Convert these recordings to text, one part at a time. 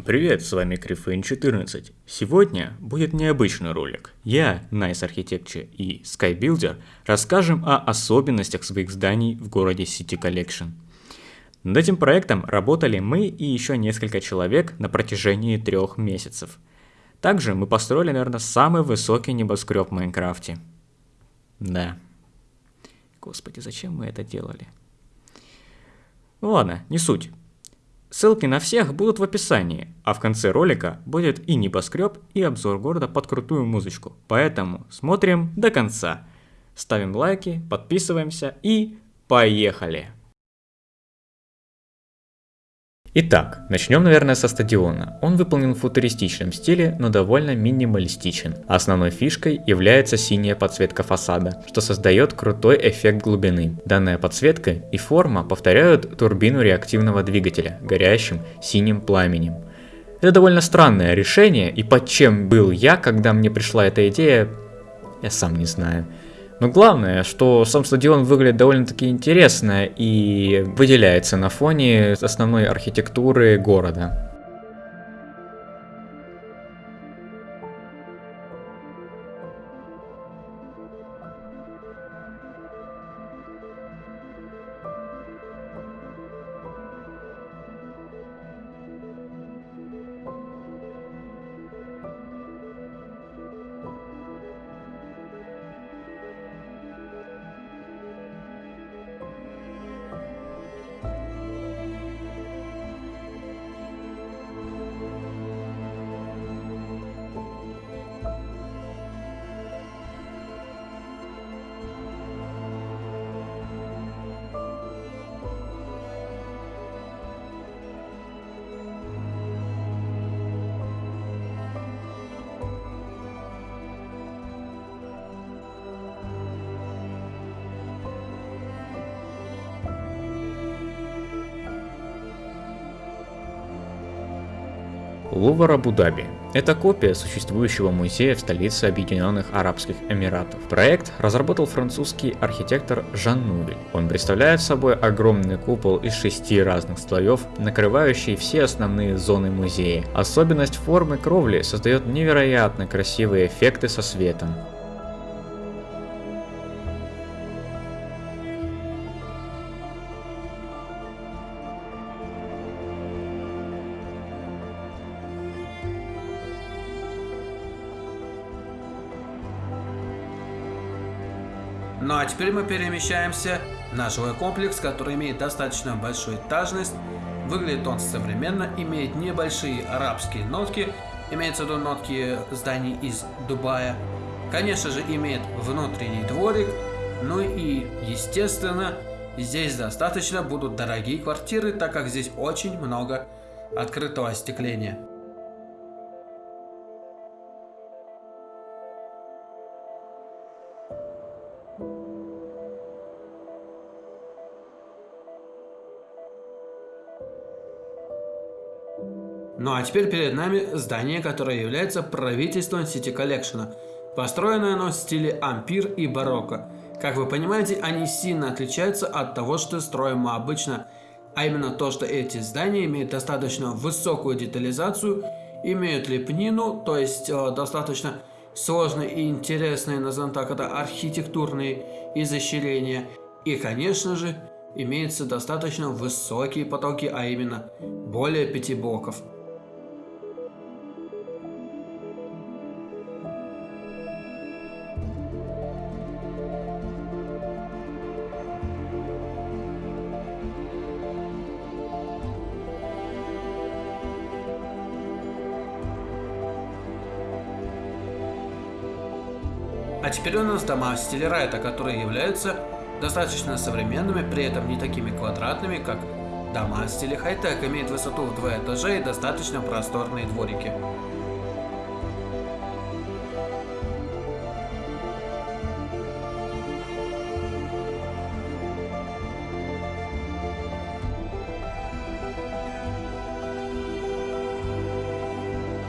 Всем привет, с вами Крифейн14. Сегодня будет необычный ролик. Я, Nice Architecture и Skybuilder расскажем о особенностях своих зданий в городе City Collection. Над этим проектом работали мы и еще несколько человек на протяжении трех месяцев. Также мы построили, наверное, самый высокий небоскреб в Майнкрафте. Да. Господи, зачем мы это делали? Ну ладно, не суть. Ссылки на всех будут в описании, а в конце ролика будет и небоскреб, и обзор города под крутую музычку. Поэтому смотрим до конца. Ставим лайки, подписываемся и поехали! Итак, начнем, наверное, со стадиона. Он выполнен в футуристичном стиле, но довольно минималистичен. Основной фишкой является синяя подсветка фасада, что создает крутой эффект глубины. Данная подсветка и форма повторяют турбину реактивного двигателя, горящим синим пламенем. Это довольно странное решение, и под чем был я, когда мне пришла эта идея, я сам не знаю. Но главное, что сам стадион выглядит довольно-таки интересно и выделяется на фоне основной архитектуры города. Лувр Абу-Даби. Это копия существующего музея в столице Объединенных Арабских Эмиратов. Проект разработал французский архитектор Жан Нувель. Он представляет собой огромный купол из шести разных слоев, накрывающий все основные зоны музея. Особенность формы кровли создает невероятно красивые эффекты со светом. Ну а теперь мы перемещаемся на жилой комплекс, который имеет достаточно большую этажность. Выглядит он современно, имеет небольшие арабские нотки, имеется в виду нотки зданий из Дубая. Конечно же имеет внутренний дворик, ну и естественно здесь достаточно будут дорогие квартиры, так как здесь очень много открытого остекления. Ну а теперь перед нами здание, которое является правительством City Collection. Построено оно в стиле ампир и барокко. Как вы понимаете, они сильно отличаются от того, что строим мы обычно. А именно то, что эти здания имеют достаточно высокую детализацию, имеют лепнину, то есть э, достаточно сложные и интересные, назовем так, это архитектурные изощрения. И, конечно же, имеются достаточно высокие потолки, а именно более пяти блоков. А теперь у нас дома в стиле райта, которые являются достаточно современными, при этом не такими квадратными, как дома в стиле хай-тек, имеют высоту в два этажа и достаточно просторные дворики.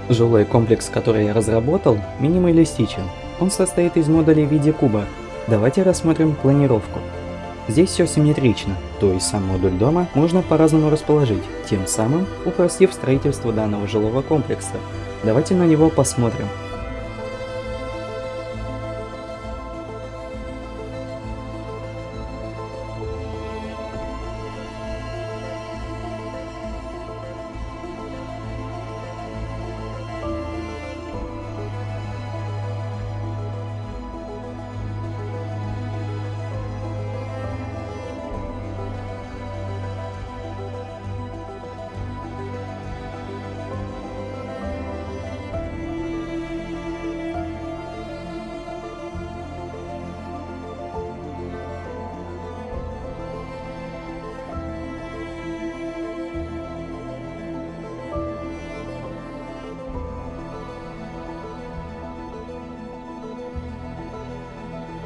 Жилой комплекс, который я разработал, минималистичен. Он состоит из модулей в виде куба. Давайте рассмотрим планировку. Здесь все симметрично, то есть сам модуль дома можно по-разному расположить, тем самым упростив строительство данного жилого комплекса. Давайте на него посмотрим.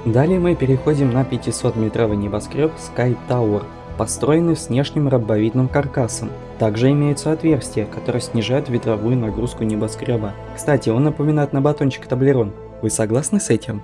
Далее мы переходим на 500-метровый небоскреб Sky Tower, построенный с внешним ромбовидным каркасом. Также имеются отверстия, которые снижают ветровую нагрузку небоскреба. Кстати, он напоминает на батончик таблерон. Вы согласны с этим?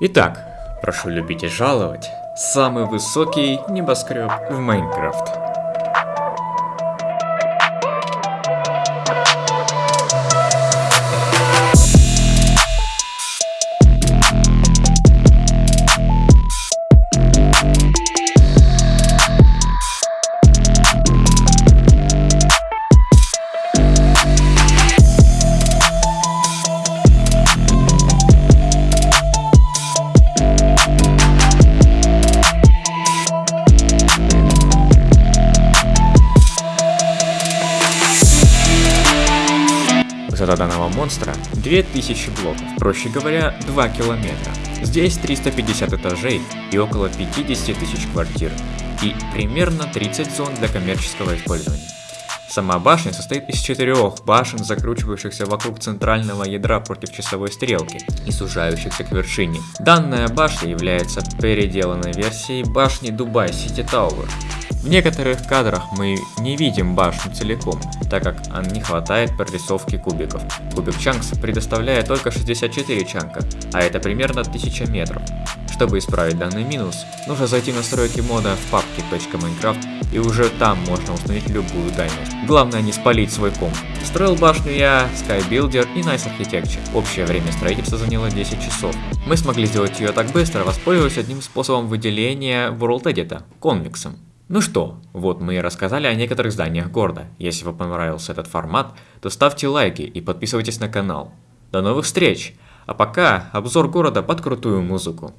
Итак, прошу любить и жаловать, самый высокий небоскреб в Майнкрафт. Монстра 2000 блоков, проще говоря, 2 километра. Здесь 350 этажей и около 50 тысяч квартир, и примерно 30 зон для коммерческого использования. Сама башня состоит из четырех башен, закручивающихся вокруг центрального ядра против часовой стрелки и сужающихся к вершине. Данная башня является переделанной версией башни Дубай Сити Тауэр, в некоторых кадрах мы не видим башню целиком, так как не хватает прорисовки кубиков. Кубик Чанкс предоставляет только 64 чанка, а это примерно 1000 метров. Чтобы исправить данный минус, нужно зайти в настройки мода в папке .minecraft и уже там можно установить любую дальность. Главное не спалить свой комп. Строил башню я, SkyBuilder и Nice Architecture. Общее время строительства заняло 10 часов. Мы смогли сделать ее так быстро, воспользовавшись одним способом выделения World Edit – конвексом. Ну что, вот мы и рассказали о некоторых зданиях города. Если вам понравился этот формат, то ставьте лайки и подписывайтесь на канал. До новых встреч! А пока обзор города под крутую музыку.